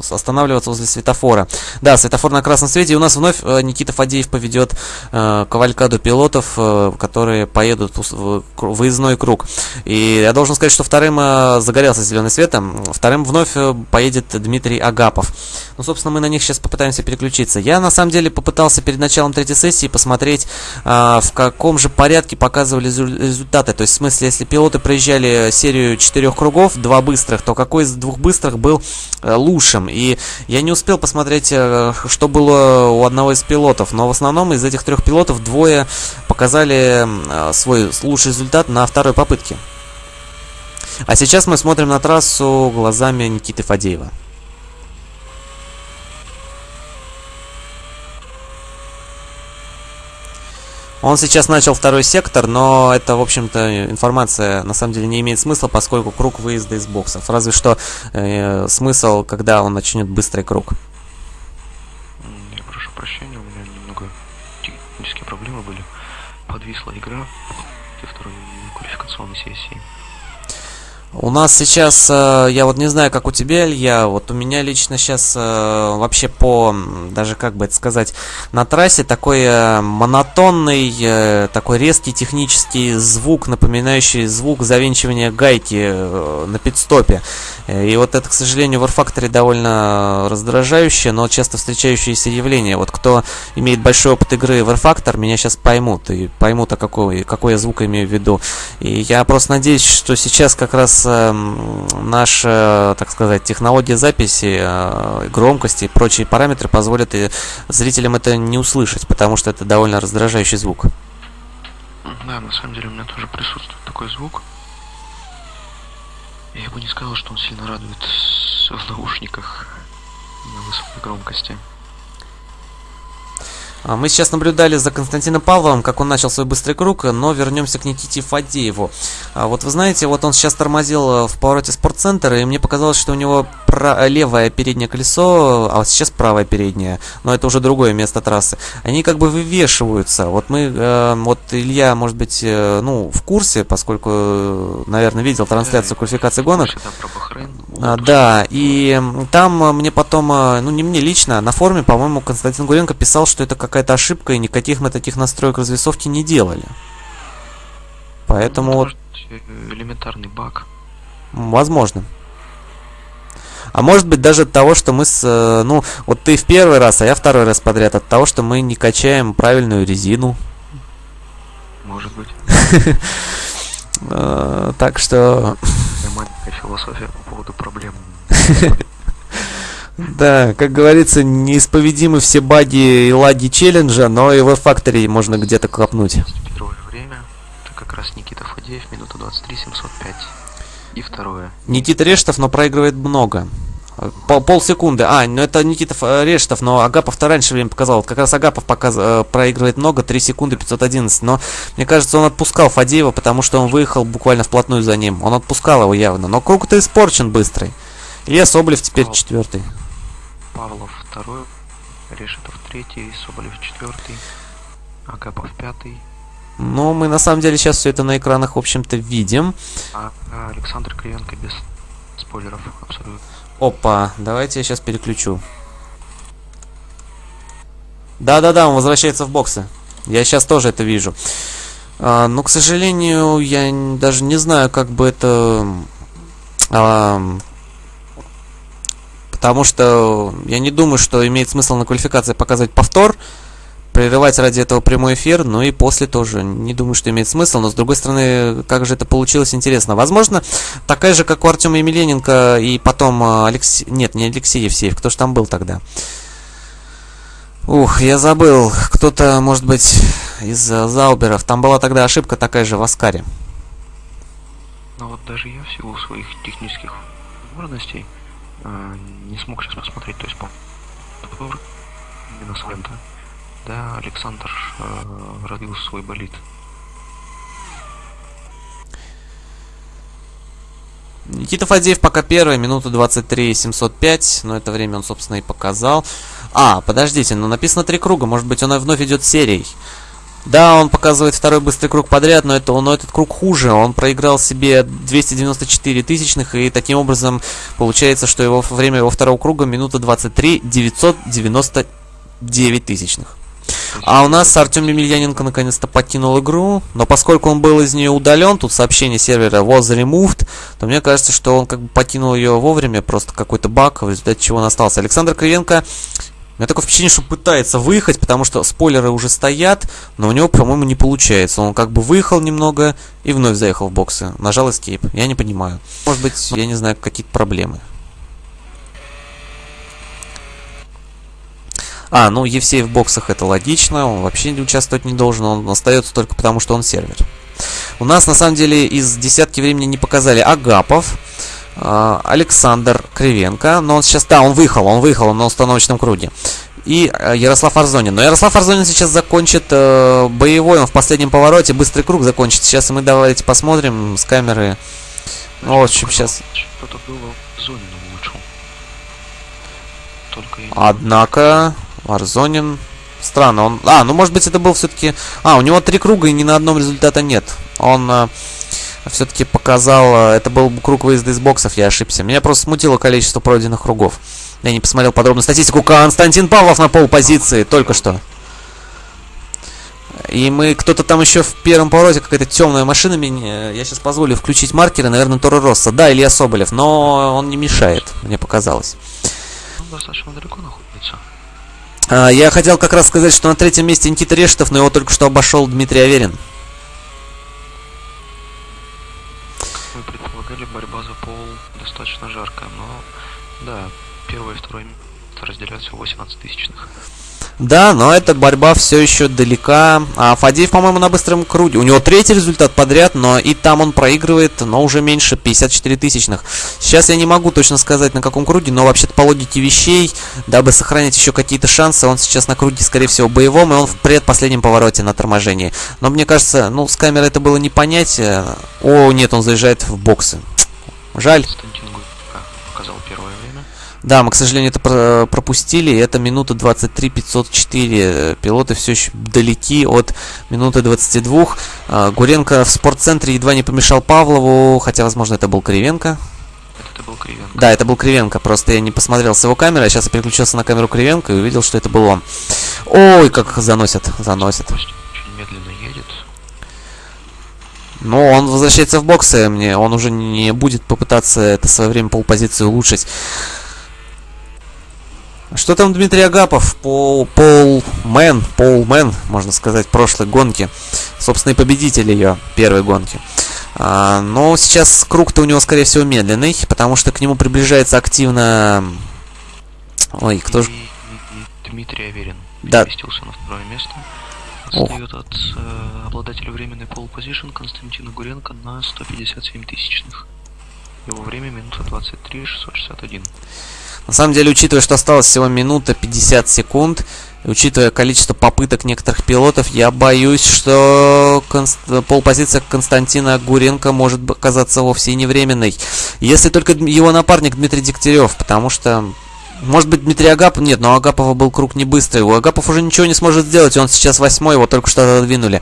останавливаться возле светофора. Да, светофор на красном свете. И у нас вновь э, Никита Фадеев поведет э, кавалькаду пилотов, э, которые поедут в выездной круг. И я должен сказать, что вторым э, загорелся зеленый светом, вторым вновь э, поедет Дмитрий Агапов. Ну, собственно, мы на них сейчас попытаемся переключиться. Я, на самом деле, попытался перед началом третьей сессии посмотреть, э, в каком же порядке показывали результаты. То есть, в смысле, если пилоты проезжали серию четырех кругов, два быстрых, то какой из двух быстрых был э, лучшим. И я не успел посмотреть, э, что было у одного из пилотов. Но в основном из этих трех пилотов двое показали э, свой лучший результат на второй попытке. А сейчас мы смотрим на трассу глазами Никиты Фадеева. Он сейчас начал второй сектор, но это, в общем-то, информация на самом деле не имеет смысла, поскольку круг выезда из боксов. Разве что э, смысл, когда он начнет быстрый круг. Я прошу прощения, у меня немного технические проблемы были. Подвисла игра во второй квалификационной сессии. У нас сейчас, э, я вот не знаю, как у тебя, Илья, вот у меня лично сейчас э, вообще по, даже как бы это сказать, на трассе такой э, монотонный, такой резкий технический звук, напоминающий звук завинчивания гайки на пидстопе. И вот это, к сожалению, в R-Factory довольно раздражающее, но часто встречающееся явление. Вот кто имеет большой опыт игры в R-Factor, меня сейчас поймут, и поймут, а какой, какой я звук имею в виду. И я просто надеюсь, что сейчас как раз наша, так сказать, технология записи, э, громкости и прочие параметры позволят зрителям это не услышать, потому что это довольно раздражающий звук. Да, на самом деле у меня тоже присутствует такой звук. Я бы не сказал, что он сильно радует в наушниках на высокой громкости. А, мы сейчас наблюдали за Константином Павловым, как он начал свой быстрый круг, но вернемся к Никите Фадееву. А, вот вы знаете, вот он сейчас тормозил э, в повороте спортцентра, и мне показалось, что у него левое переднее колесо, а вот сейчас правое переднее, но это уже другое место трассы. Они как бы вывешиваются. Вот мы, э, вот Илья, может быть, э, ну, в курсе, поскольку, наверное, видел трансляцию квалификации гонок. А, да, и там мне потом, ну, не мне лично, на форуме, по-моему, Константин Гуренко писал, что это как какая-то ошибка, и никаких мы таких настроек развесовки не делали. Поэтому... вот э, элементарный баг. Возможно. А может быть даже от того, что мы с... Э, ну, вот ты в первый раз, а я второй раз подряд. От того, что мы не качаем правильную резину. Может быть. Э, так что... Маленькая философия по поводу проблем. Да, как говорится, неисповедимы все баги и лаги челленджа, но и в Factory можно где-то копнуть. Первое время, это как раз Никита Фадеев, минута 23, 705. И второе. Никита Рештов, но проигрывает много. Пол, полсекунды. А, ну это Никита э, Рештов, но Агапов-то раньше время показал. как раз Агапов показ, э, проигрывает много, 3 секунды 511. Но мне кажется, он отпускал Фадеева, потому что он выехал буквально вплотную за ним. Он отпускал его явно. Но круг-то испорчен быстрый. Илья Соболев теперь четвертый. Павлов второй, Решетов третий, Соболев четвертый, Агапов пятый. Ну, мы на самом деле сейчас все это на экранах, в общем-то, видим. А, а Александр Кривенко без спойлеров, абсолютно. Опа, давайте я сейчас переключу. Да-да-да, он возвращается в боксы. Я сейчас тоже это вижу. А, но, к сожалению, я даже не знаю, как бы это... А, Потому что я не думаю, что имеет смысл на квалификации показывать повтор, прерывать ради этого прямой эфир, ну и после тоже. Не думаю, что имеет смысл, но с другой стороны, как же это получилось, интересно. Возможно, такая же, как у Артема Емельяненко и потом а, Алексей... Нет, не Алексей Евсеев, кто же там был тогда? Ух, я забыл. Кто-то, может быть, из Зауберов. Там была тогда ошибка такая же в Аскаре. Ну вот даже я в силу своих технических возможностей а, не смог сейчас посмотреть, то есть по именно с Вента. Да, Александр э, родил свой болит. Никита Фадеев пока первый, минута 23 705, но это время он, собственно, и показал. А, подождите, ну написано три круга, может быть он вновь идет серией. Да, он показывает второй быстрый круг подряд, но, это, но этот круг хуже. Он проиграл себе 294 тысячных, и таким образом получается, что его время его второго круга минута 23 999 тысячных. А у нас Артем Емельяненко наконец-то покинул игру, но поскольку он был из нее удален, тут сообщение сервера was removed, то мне кажется, что он как бы покинул ее вовремя, просто какой-то баг, в результате чего он остался. Александр Кривенко меня такое впечатление, что пытается выехать, потому что спойлеры уже стоят, но у него, по-моему, не получается. Он как бы выехал немного и вновь заехал в боксы. Нажал Escape. Я не понимаю. Может быть, я не знаю, какие-то проблемы. А, ну Евсей в боксах это логично, он вообще не участвовать не должен, он остается только потому, что он сервер. У нас на самом деле из десятки времени не показали Агапов, Александр Кривенко. Но он сейчас, да, он выехал, он выехал на установочном круге. И э, Ярослав Арзонин. Но Ярослав Арзонин сейчас закончит э, боевой, он в последнем повороте, быстрый круг закончит. Сейчас мы давайте посмотрим с камеры. Ну, в общем, сейчас... Что-то было зоне, вышел. Только Однако, Арзонин... Странно, он... А, ну может быть это был все-таки... А, у него три круга и ни на одном результата нет. Он... Э, все-таки показал, э, это был круг выезда из боксов, я ошибся. Меня просто смутило количество пройденных кругов. Я не посмотрел подробно статистику. Константин Павлов на пол позиции только что. И мы, кто-то там еще в первом повороте, какая-то темная машина меня. Я сейчас позволю включить маркеры, наверное, Торо Росса. Да, Илья Соболев, но он не мешает, мне показалось. Он достаточно далеко находится. А, я хотел как раз сказать, что на третьем месте Никита Решетов, но его только что обошел Дмитрий Аверин. Борьба за пол достаточно жаркая, но да, первое и второе место разделяют всего 18 тысячных. Да, но эта борьба все еще далека. А Фадеев, по-моему, на быстром круге. У него третий результат подряд, но и там он проигрывает, но уже меньше 54 тысячных. Сейчас я не могу точно сказать, на каком круге, но вообще-то по логике вещей, дабы сохранить еще какие-то шансы, он сейчас на круге, скорее всего, боевом, и он в предпоследнем повороте на торможении. Но мне кажется, ну, с камеры это было не понять. О, нет, он заезжает в боксы. Жаль. Да, мы, к сожалению, это пропустили. Это минута 23 504. Пилоты все еще далеки от минуты 22. А, Гуренко в спортцентре едва не помешал Павлову, хотя, возможно, это был Кривенко. Это был Кривенко. Да, это был Кривенко. Просто я не посмотрел с его камеры. А сейчас я переключился на камеру Кривенко и увидел, что это был он. Ой, как заносят, заносят. Очень медленно но он возвращается в боксы мне. Он уже не будет попытаться это свое время поул-позиции улучшить. Что там Дмитрий Агапов? Поул, поулмен, поулмен, можно сказать, прошлой гонки. Собственный победитель ее первой гонки. А, но сейчас круг-то у него, скорее всего, медленный, потому что к нему приближается активно... Ой, кто же... Дмитрий Аверин. Да. на второе место. Отстает от э, обладателя временной пол позишн Константина Гуренко на 157 тысячных. Его время минута 23 661. На самом деле, учитывая, что осталось всего минута 50 секунд, учитывая количество попыток некоторых пилотов, я боюсь, что конст... полпозиция Константина Гуренко может оказаться вовсе не временной. Если только его напарник Дмитрий Дегтярев, потому что может быть, Дмитрий Агапов? Нет, но у Агапова был круг не быстрый. У Агапов уже ничего не сможет сделать, он сейчас восьмой, его только что отодвинули.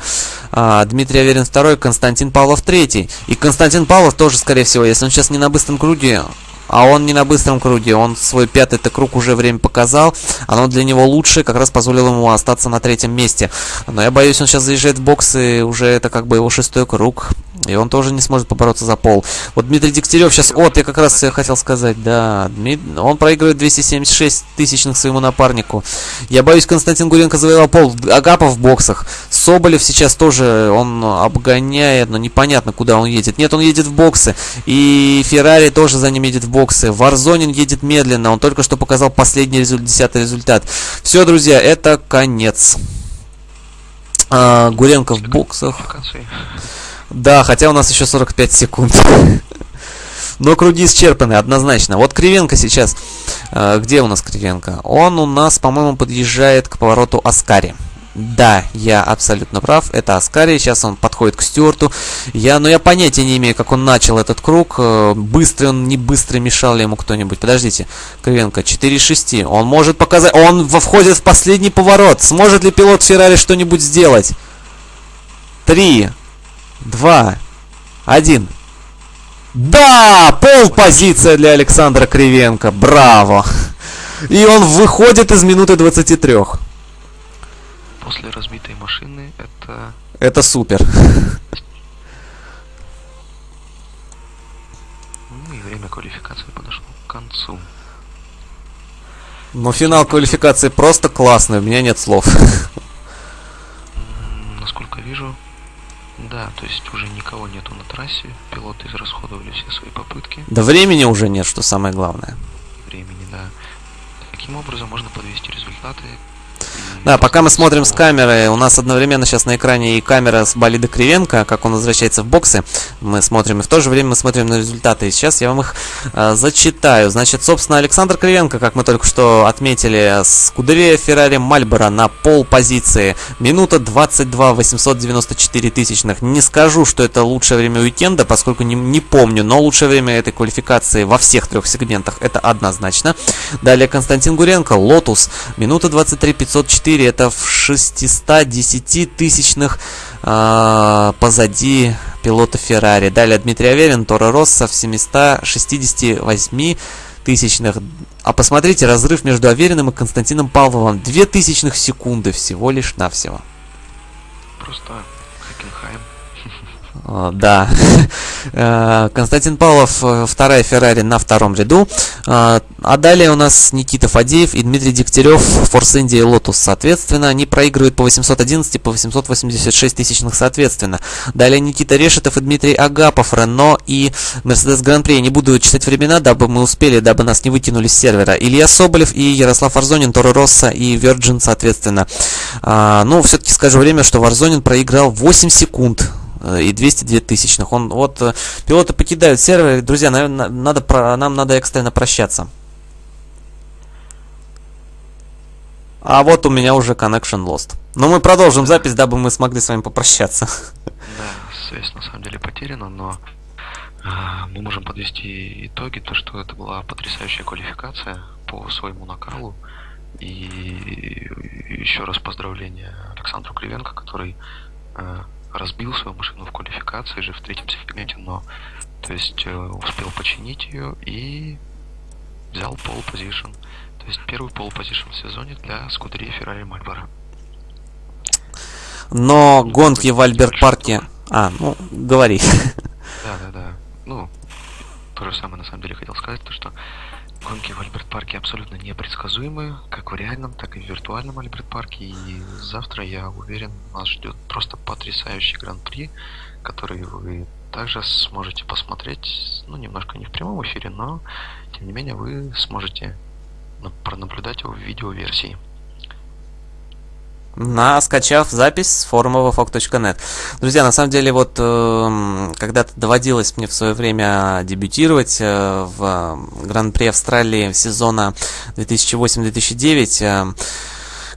А, Дмитрий Аверин второй, Константин Павлов третий. И Константин Павлов тоже, скорее всего, если он сейчас не на быстром круге, а он не на быстром круге, он свой пятый-то круг уже время показал. Оно для него лучше, как раз позволило ему остаться на третьем месте. Но я боюсь, он сейчас заезжает в бокс, и уже это как бы его шестой круг. И он тоже не сможет побороться за пол. Вот Дмитрий Дегтярев сейчас... Вот, я как раз хотел сказать, да. Он проигрывает 276 тысячных своему напарнику. Я боюсь, Константин Гуренко завоевал пол. Агапов в боксах. Соболев сейчас тоже, он обгоняет, но непонятно, куда он едет. Нет, он едет в боксы. И Феррари тоже за ним едет в боксы. Варзонин едет медленно. Он только что показал последний результат, десятый результат. Все, друзья, это конец. А, Гуренко в боксах. Да, хотя у нас еще 45 секунд. Но круги исчерпаны, однозначно. Вот Кривенко сейчас. Э, где у нас Кривенко? Он у нас, по-моему, подъезжает к повороту Аскари. Да, я абсолютно прав. Это Аскари. Сейчас он подходит к Стюарту. Я, но я понятия не имею, как он начал этот круг. Э, быстрый он, не быстрый, мешал ли ему кто-нибудь. Подождите. Кривенко, 4-6. Он может показать... Он входит в последний поворот. Сможет ли пилот Феррари что-нибудь сделать? 3, 2, 1. Да! Пол позиция для Александра Кривенко. Браво! И он выходит из минуты 23. После разбитой машины это... Это супер. Ну и время квалификации подошло к концу. Но финал квалификации просто классный, у меня нет слов. Насколько вижу, да, то есть уже никого нету на трассе, пилоты израсходовали все свои попытки. Да времени уже нет, что самое главное. Времени, да. Таким образом можно подвести результаты да, пока мы смотрим с камеры, у нас одновременно сейчас на экране и камера с болида Кривенко, как он возвращается в боксы. Мы смотрим, и в то же время мы смотрим на результаты. И сейчас я вам их э, зачитаю. Значит, собственно, Александр Кривенко, как мы только что отметили, Скудерия Феррари Мальборо на пол позиции. Минута 22 894 тысячных. Не скажу, что это лучшее время уикенда, поскольку не, не помню, но лучшее время этой квалификации во всех трех сегментах это однозначно. Далее Константин Гуренко, Лотус, минута 23 504 4 это в 610 тысячных э, позади пилота Феррари. Далее Дмитрий Аверин, Торо Россо в 768 тысячных. А посмотрите, разрыв между Авериным и Константином Павловым. 2 тысячных секунды всего лишь навсего. Просто. Да. Э, Константин Павлов, э, вторая Феррари на втором ряду. Э, а далее у нас Никита Фадеев и Дмитрий Дегтярев, Форс Индия и Лотус, соответственно. Они проигрывают по 811 и по 886 тысячных, соответственно. Далее Никита Решетов и Дмитрий Агапов, Рено и Мерседес Гран-при. Я не буду читать времена, дабы мы успели, дабы нас не выкинули с сервера. Илья Соболев и Ярослав Варзонин, Торо Россо и Virgin, соответственно. Ну, все-таки скажу время, что Варзонин проиграл 8 секунд и 202 тысячных. Он, вот, э, пилоты покидают сервер. Друзья, наверное, надо, нам надо экстренно прощаться. А вот у меня уже connection lost. Но мы продолжим запись, дабы мы смогли с вами попрощаться. Да, связь на самом деле потеряна, но а, мы можем подвести итоги, то что это была потрясающая квалификация по своему накалу. И еще раз поздравления Александру Кривенко, который разбил свою машину в квалификации же в третьем сегменте, но то есть э, успел починить ее и взял пол позишн. То есть первый пол позишн в сезоне для скудерии Ferrari Marlboro. Но ну, гонки в Альберт Парке... А, ну, говори. Да, да, да. Ну, то же самое на самом деле хотел сказать, то что Гонки в Альберт-парке абсолютно непредсказуемые, как в реальном, так и в виртуальном Альберт-парке. И завтра, я уверен, нас ждет просто потрясающий гран-при, который вы также сможете посмотреть, ну, немножко не в прямом эфире, но, тем не менее, вы сможете пронаблюдать его в видеоверсии на скачав запись с форума vfog.net. Друзья, на самом деле, вот э, когда-то доводилось мне в свое время дебютировать э, в Гран-при Австралии сезона 2008-2009. Э,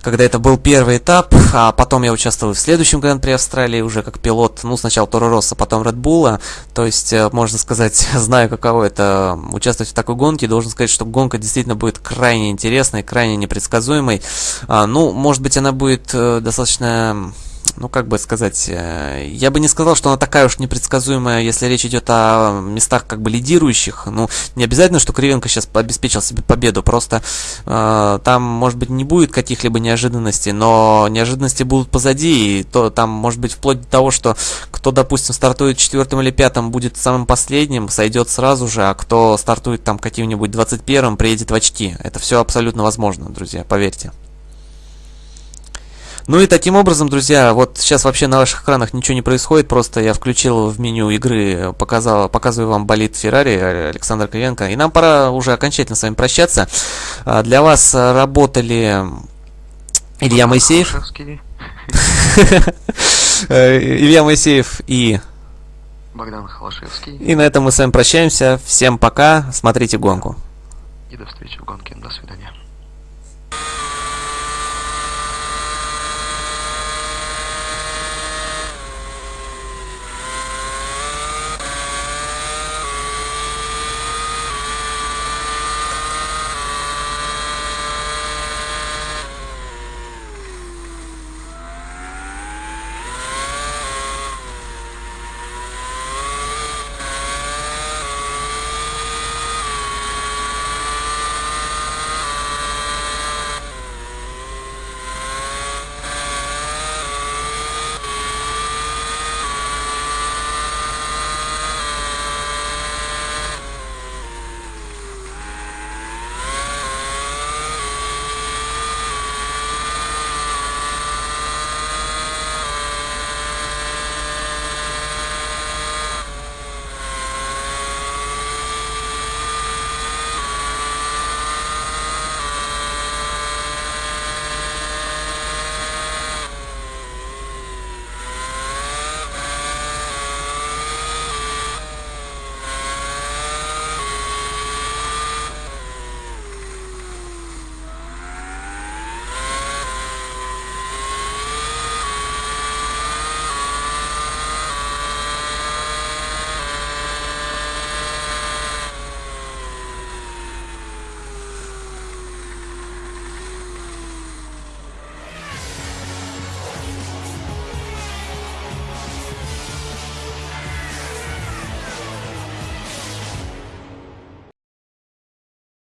когда это был первый этап, а потом я участвовал в следующем Гран-при Австралии уже как пилот, ну, сначала Торо Росса, потом Red Bull, то есть, э, можно сказать, знаю, каково это участвовать в такой гонке, должен сказать, что гонка действительно будет крайне интересной, крайне непредсказуемой, а, ну, может быть, она будет э, достаточно ну как бы сказать, э, я бы не сказал, что она такая уж непредсказуемая, если речь идет о местах как бы лидирующих. Ну, не обязательно, что Кривенко сейчас обеспечил себе победу, просто э, там, может быть, не будет каких-либо неожиданностей, но неожиданности будут позади, и то там, может быть, вплоть до того, что кто, допустим, стартует четвертым или пятым, будет самым последним, сойдет сразу же, а кто стартует там каким-нибудь 21-м, приедет в очки. Это все абсолютно возможно, друзья, поверьте. Ну и таким образом, друзья, вот сейчас вообще на ваших экранах ничего не происходит, просто я включил в меню игры, показал, показываю вам болит Феррари Александр Кривенко, и нам пора уже окончательно с вами прощаться. А, для вас работали Илья Моисеев, Илья Моисеев и Богдан Холошевский. И на этом мы с вами прощаемся. Всем пока, смотрите гонку. И до встречи в гонке. До свидания.